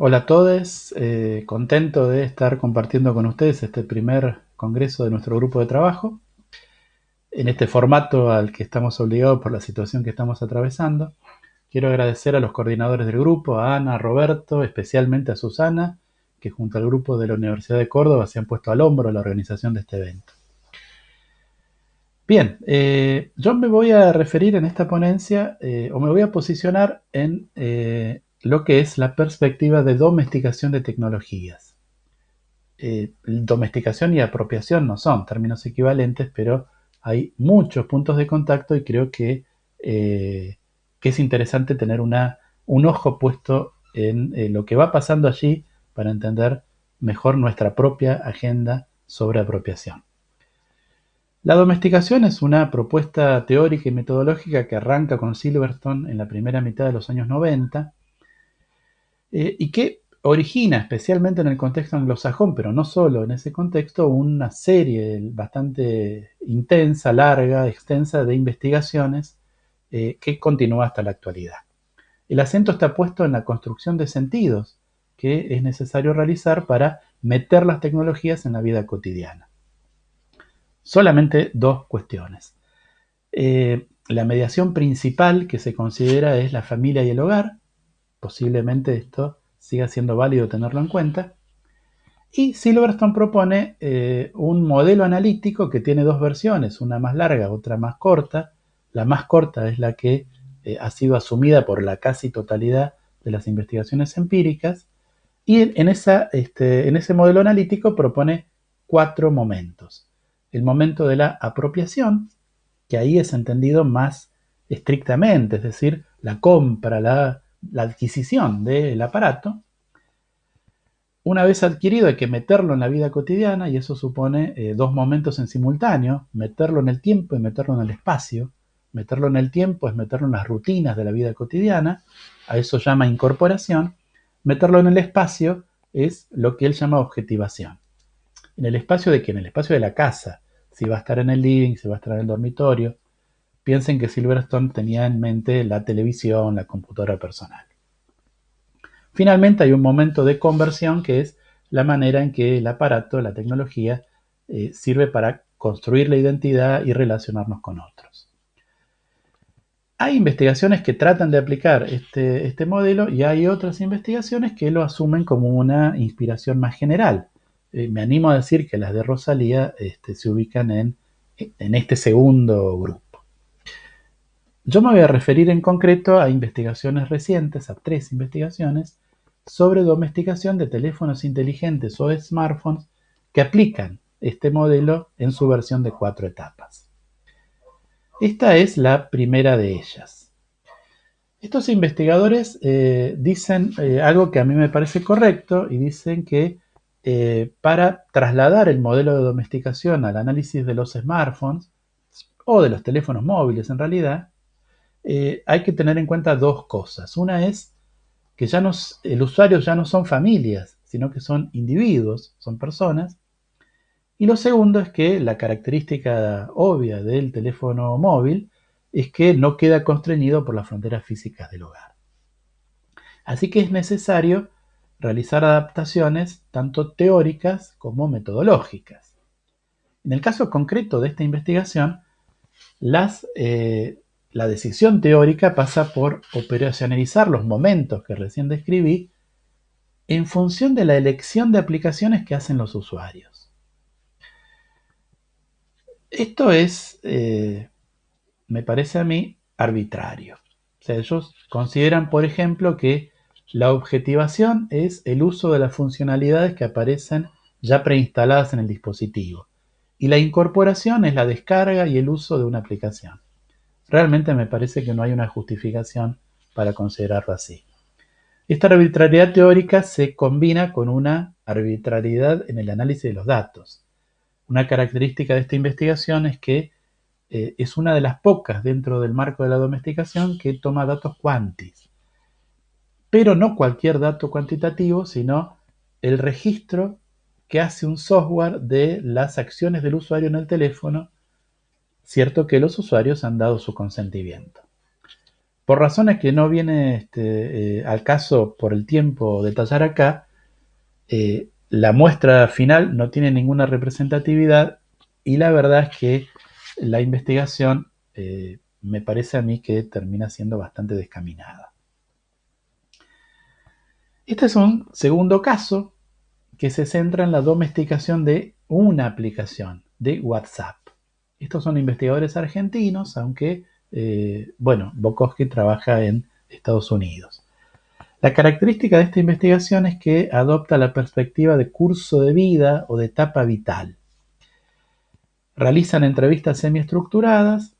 Hola a todos, eh, contento de estar compartiendo con ustedes este primer congreso de nuestro grupo de trabajo, en este formato al que estamos obligados por la situación que estamos atravesando. Quiero agradecer a los coordinadores del grupo, a Ana, a Roberto, especialmente a Susana, que junto al grupo de la Universidad de Córdoba se han puesto al hombro la organización de este evento. Bien, eh, yo me voy a referir en esta ponencia, eh, o me voy a posicionar en lo que es la perspectiva de domesticación de tecnologías. Eh, domesticación y apropiación no son términos equivalentes, pero hay muchos puntos de contacto y creo que, eh, es interesante tener un ojo puesto en eh, lo que va pasando allí para entender mejor nuestra propia agenda sobre apropiación. La domesticación es una propuesta teórica y metodológica que arranca con Silverstone en la primera mitad de los años 90 eh, y que origina, especialmente en el contexto anglosajón, pero no solo en ese contexto, una serie bastante intensa, larga, extensa de investigaciones eh, que continúa hasta la actualidad. El acento está puesto en la construcción de sentidos que es necesario realizar para meter las tecnologías en la vida cotidiana. Solamente dos cuestiones. Eh, la mediación principal que se considera es la familia y el hogar, posiblemente esto siga siendo válido tenerlo en cuenta. Y Silverstone propone eh, un modelo analítico que tiene dos versiones, una más larga, otra más corta. La más corta es la que eh, ha sido asumida por la casi totalidad de las investigaciones empíricas. Y en, esa, este, en ese modelo analítico propone cuatro momentos. El momento de la apropiación, que ahí es entendido más estrictamente, es decir, la compra, la la adquisición del aparato, una vez adquirido hay que meterlo en la vida cotidiana y eso supone eh, dos momentos en simultáneo, meterlo en el tiempo y meterlo en el espacio. Meterlo en el tiempo es meterlo en las rutinas de la vida cotidiana, a eso llama incorporación. Meterlo en el espacio es lo que él llama objetivación. En el espacio de qué? En el espacio de la casa. Si va a estar en el living, si va a estar en el dormitorio, Piensen que Silverstone tenía en mente la televisión, la computadora personal. Finalmente hay un momento de conversión que es la manera en que el aparato, la tecnología, eh, sirve para construir la identidad y relacionarnos con otros. Hay investigaciones que tratan de aplicar este, este, modelo y hay otras investigaciones que lo asumen como una inspiración más general. Eh, me animo a decir que las de Rosalía este, se ubican en, en este segundo grupo. Yo me voy a referir en concreto a investigaciones recientes, a tres investigaciones, sobre domesticación de teléfonos inteligentes o smartphones que aplican este modelo en su versión de cuatro etapas. Esta es la primera de ellas. Estos investigadores eh, dicen eh, algo que a mí me parece correcto y dicen que eh, para trasladar el modelo de domesticación al análisis de los smartphones o de los teléfonos móviles en realidad, eh, hay que tener en cuenta dos cosas. Una es que ya no, el usuario ya no son familias, sino que son individuos, son personas. Y lo segundo es que la característica obvia del teléfono móvil es que no queda constreñido por las fronteras físicas del hogar. Así que es necesario realizar adaptaciones tanto teóricas como metodológicas. En el caso concreto de esta investigación, las eh, la decisión teórica pasa por operacionalizar los momentos que recién describí en función de la elección de aplicaciones que hacen los usuarios. Esto es, eh, me parece a mí, arbitrario. O sea, ellos consideran, por ejemplo, que la objetivación es el uso de las funcionalidades que aparecen ya preinstaladas en el dispositivo. Y la incorporación es la descarga y el uso de una aplicación. Realmente me parece que no hay una justificación para considerarlo así. Esta arbitrariedad teórica se combina con una arbitrariedad en el análisis de los datos. Una característica de esta investigación es que eh, es una de las pocas dentro del marco de la domesticación que toma datos cuantis. Pero no cualquier dato cuantitativo, sino el registro que hace un software de las acciones del usuario en el teléfono cierto que los usuarios han dado su consentimiento. por razones que no viene este, eh, al caso por el tiempo detallar acá, eh, la muestra final no tiene ninguna representatividad y la verdad es que la investigación eh, me parece a mí que termina siendo bastante descaminada. Este es un segundo caso que se centra en la domesticación de una aplicación de WhatsApp. Estos son investigadores argentinos, aunque, eh, bueno, Bukowski trabaja en Estados Unidos. La característica de esta investigación es que adopta la perspectiva de curso de vida o de etapa vital. Realizan entrevistas semiestructuradas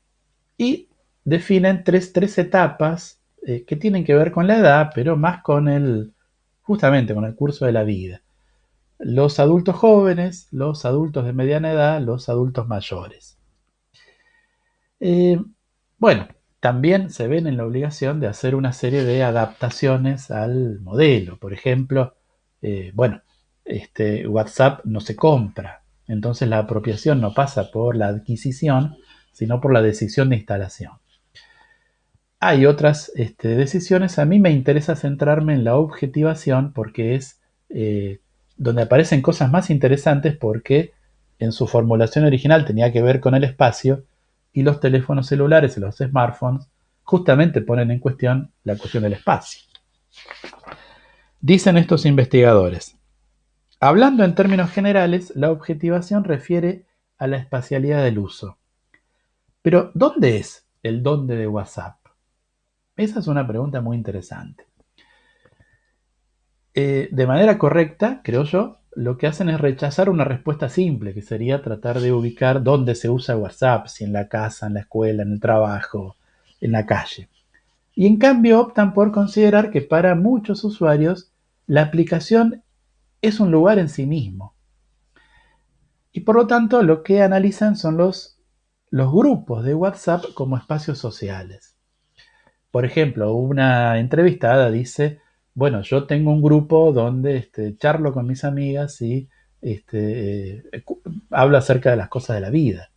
y definen tres, etapas eh, que tienen que ver con la edad, pero más con el, justamente con el curso de la vida. Los adultos jóvenes, los adultos de mediana edad, los adultos mayores. Eh, bueno, también se ven en la obligación de hacer una serie de adaptaciones al modelo. Por ejemplo, eh, bueno, este, WhatsApp no se compra, entonces la apropiación no pasa por la adquisición, sino por la decisión de instalación. Hay otras este, decisiones, a mí me interesa centrarme en la objetivación porque es eh, donde aparecen cosas más interesantes porque en su formulación original tenía que ver con el espacio y los teléfonos celulares y los smartphones justamente ponen en cuestión la cuestión del espacio. Dicen estos investigadores, hablando en términos generales, la objetivación refiere a la espacialidad del uso. Pero, ¿dónde es el dónde de WhatsApp? Esa es una pregunta muy interesante. Eh, de manera correcta, creo yo, lo que hacen es rechazar una respuesta simple, que sería tratar de ubicar dónde se usa WhatsApp, si en la casa, en la escuela, en el trabajo, en la calle. Y en cambio optan por considerar que para muchos usuarios la aplicación es un lugar en sí mismo. Y por lo tanto lo que analizan son los, grupos de WhatsApp como espacios sociales. Por ejemplo, una entrevistada dice, bueno, yo tengo un grupo donde este, charlo con mis amigas y este, eh, hablo acerca de las cosas de la vida.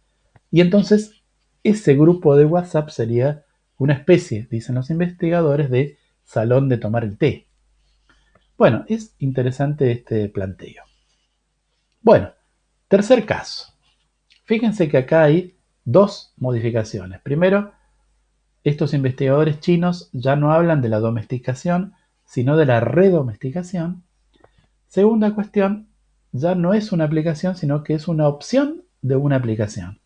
Y entonces ese grupo de WhatsApp sería una especie, dicen los investigadores, de salón de tomar el té. Bueno, es interesante este planteo. Bueno, tercer caso. Fíjense que acá hay dos modificaciones. Primero, estos investigadores chinos ya no hablan de la domesticación, sino de la redomesticación. Segunda cuestión, ya no es una aplicación, sino que es una opción de una aplicación.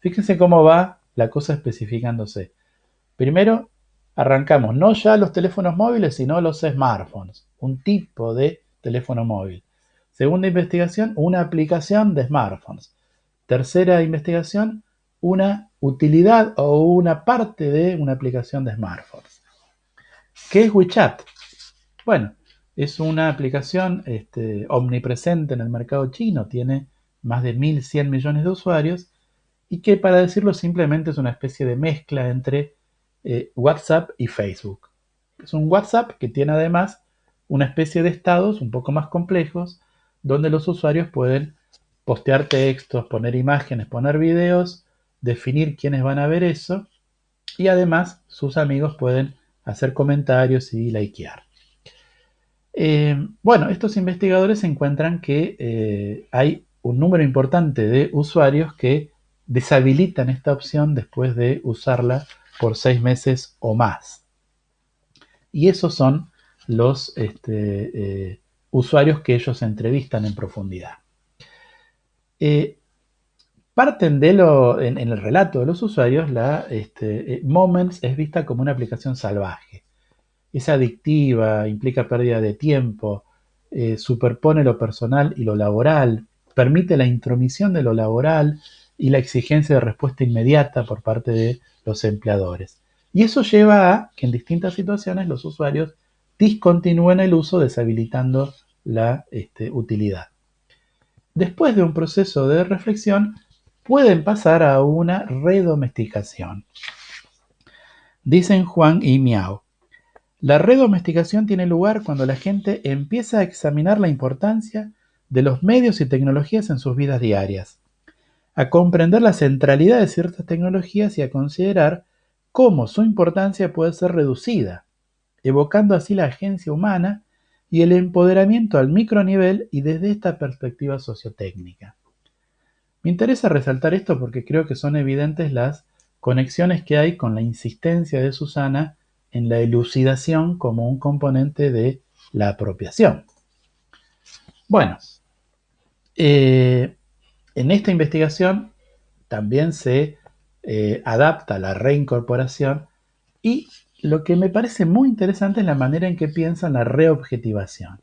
Fíjense cómo va la cosa especificándose. Primero, arrancamos no ya los teléfonos móviles, sino los smartphones, un tipo de teléfono móvil. Segunda investigación, una aplicación de smartphones. Tercera investigación, una utilidad o una parte de una aplicación de smartphones. ¿Qué es WeChat? Bueno, es una aplicación este, omnipresente en el mercado chino, tiene más de 1.100 millones de usuarios y que para decirlo simplemente es una especie de mezcla entre eh, WhatsApp y Facebook. Es un WhatsApp que tiene además una especie de estados un poco más complejos donde los usuarios pueden postear textos, poner imágenes, poner videos, definir quiénes van a ver eso y además sus amigos pueden hacer comentarios y likear. Eh, bueno, estos investigadores encuentran que eh, hay un número importante de usuarios que deshabilitan esta opción después de usarla por seis meses o más. Y esos son los este, eh, usuarios que ellos entrevistan en profundidad. parten de lo, en, el relato de los usuarios, la este, Moments es vista como una aplicación salvaje es adictiva, implica pérdida de tiempo, eh, superpone lo personal y lo laboral, permite la intromisión de lo laboral y la exigencia de respuesta inmediata por parte de los empleadores. Y eso lleva a que en distintas situaciones los usuarios discontinúen el uso deshabilitando la este, utilidad. Después de un proceso de reflexión, pueden pasar a una redomesticación. Dicen Juan y Miao, la redomesticación tiene lugar cuando la gente empieza a examinar la importancia de los medios y tecnologías en sus vidas diarias, a comprender la centralidad de ciertas tecnologías y a considerar cómo su importancia puede ser reducida, evocando así la agencia humana y el empoderamiento al micronivel y desde esta perspectiva sociotécnica. Me interesa resaltar esto porque creo que son evidentes las conexiones que hay con la insistencia de Susana en la elucidación como un componente de la apropiación. Bueno, eh, en esta investigación también se eh, adapta la reincorporación y lo que me parece muy interesante es la manera en que piensan la reobjetivación.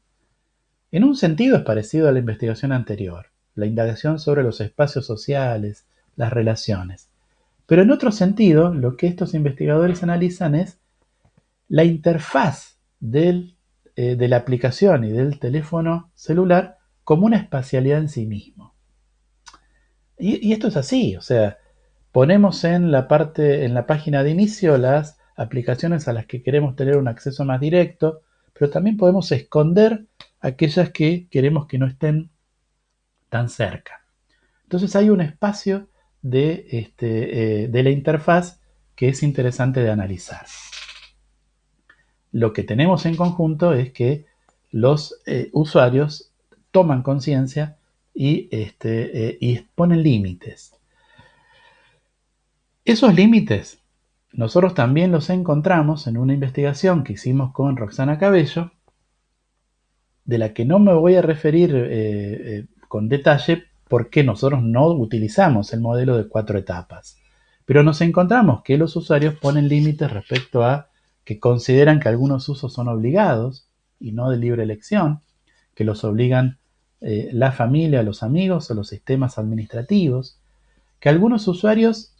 En un sentido es parecido a la investigación anterior, la indagación sobre los espacios sociales, las relaciones. Pero en otro sentido, lo que estos investigadores analizan es la interfaz eh, de la aplicación y del teléfono celular como una espacialidad en sí mismo. Y, esto es así, o sea, ponemos en la parte, en la página de inicio las aplicaciones a las que queremos tener un acceso más directo, pero también podemos esconder aquellas que queremos que no estén tan cerca. Entonces hay un espacio de, este, eh, de la interfaz que es interesante de analizar. Lo que tenemos en conjunto es que los eh, usuarios toman conciencia y, este, eh, y ponen límites. Esos límites nosotros también los encontramos en una investigación que hicimos con Roxana Cabello, de la que no me voy a referir con detalle porque nosotros no utilizamos el modelo de cuatro etapas. Pero nos encontramos que los usuarios ponen límites respecto a que consideran que algunos usos son obligados y no de libre elección, que los obligan eh, la familia, los amigos o los sistemas administrativos, que algunos usuarios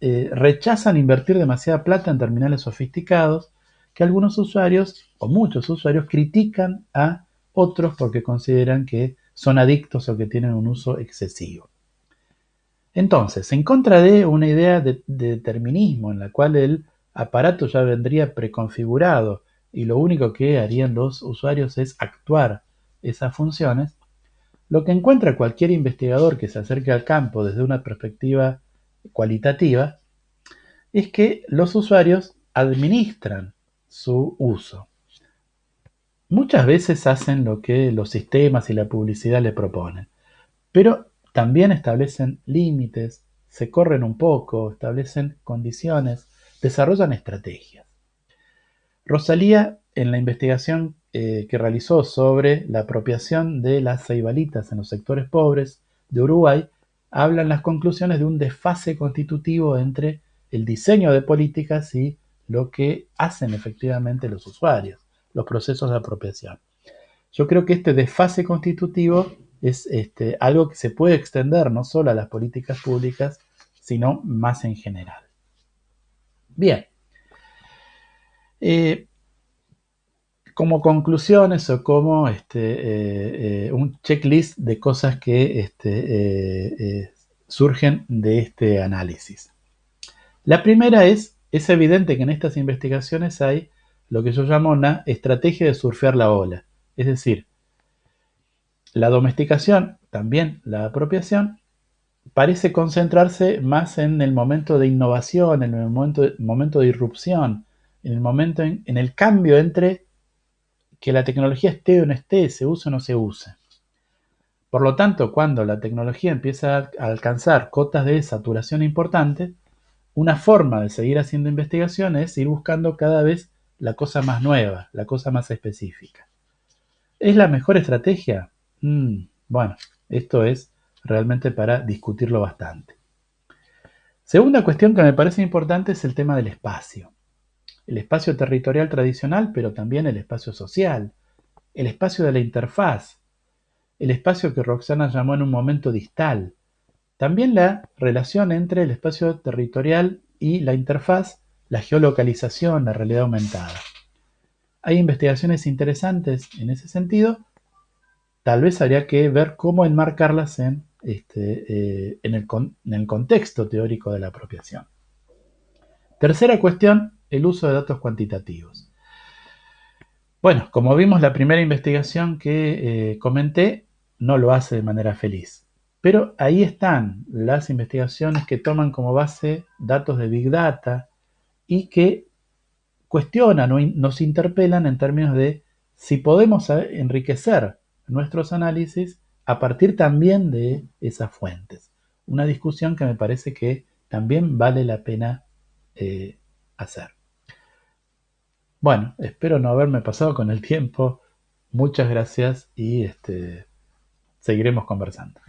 eh, rechazan invertir demasiada plata en terminales sofisticados, que algunos usuarios o muchos usuarios critican a otros porque consideran que son adictos o que tienen un uso excesivo. Entonces, en contra de una idea de, determinismo en la cual el aparato ya vendría preconfigurado y lo único que harían los usuarios es actuar esas funciones, lo que encuentra cualquier investigador que se acerque al campo desde una perspectiva cualitativa es que los usuarios administran su uso. Muchas veces hacen lo que los sistemas y la publicidad le proponen, pero también establecen límites, se corren un poco, establecen condiciones, desarrollan estrategias. Rosalía, en la investigación eh, que realizó sobre la apropiación de las ceibalitas en los sectores pobres de Uruguay, habla en las conclusiones de un desfase constitutivo entre el diseño de políticas y lo que hacen efectivamente los usuarios los procesos de apropiación. Yo creo que este desfase constitutivo es este, algo que se puede extender no solo a las políticas públicas, sino más en general. Bien. Eh, como conclusiones o como este, eh, eh, un checklist de cosas que este, surgen de este análisis. La primera es, es evidente que en estas investigaciones hay lo que yo llamo una estrategia de surfear la ola. Es decir, la domesticación, también la apropiación, parece concentrarse más en el momento de innovación, en el momento, momento de irrupción, en el momento en, el cambio entre que la tecnología esté o no esté, se use o no se use. Por lo tanto, cuando la tecnología empieza a alcanzar cotas de saturación importantes, una forma de seguir haciendo investigación es ir buscando cada vez la cosa más nueva, la cosa más específica. ¿Es la mejor estrategia? Mm, bueno, esto es realmente para discutirlo bastante. Segunda cuestión que me parece importante es el tema del espacio. El espacio territorial tradicional, pero también el espacio social, el espacio de la interfaz, el espacio que Roxana llamó en un momento distal, también la relación entre el espacio territorial y la interfaz la geolocalización, la realidad aumentada. Hay investigaciones interesantes en ese sentido. Tal vez habría que ver cómo enmarcarlas en, este, eh, en, el, contexto teórico de la apropiación. Tercera cuestión, el uso de datos cuantitativos. Bueno, como vimos, la primera investigación que eh, comenté no lo hace de manera feliz. Pero ahí están las investigaciones que toman como base datos de Big Data, y que cuestionan o nos interpelan en términos de si podemos enriquecer nuestros análisis a partir también de esas fuentes. Una discusión que me parece que también vale la pena eh, hacer. Bueno, espero no haberme pasado con el tiempo. Muchas gracias y este, seguiremos conversando.